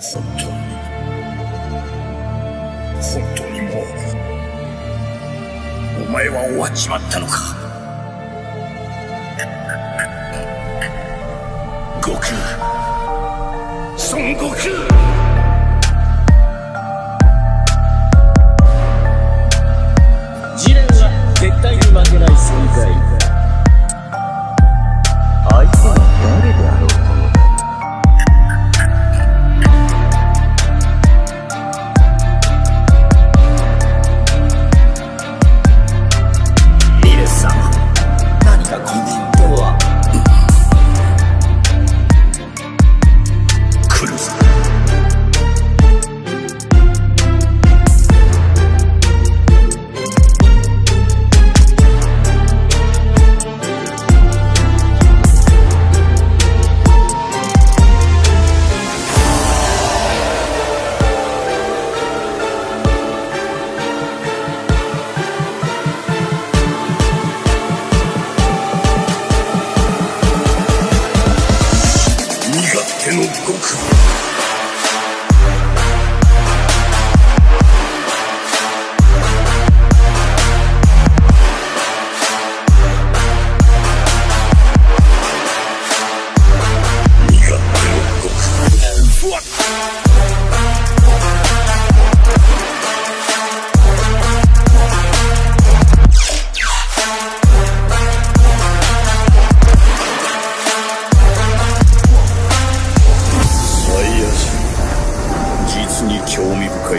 本当に本当にもうお前は終わっちまったのか。悟空。孫悟空。you go crazy.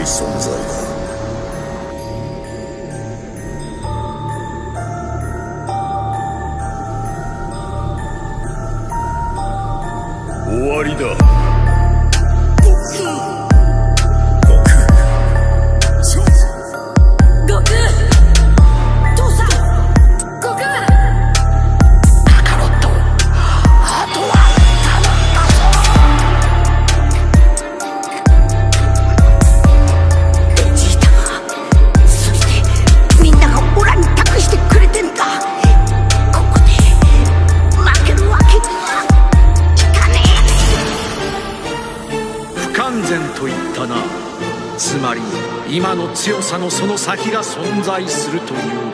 味深い存在だ。終わりだ。然と言ったな。つまり今の強さのその先が存在するという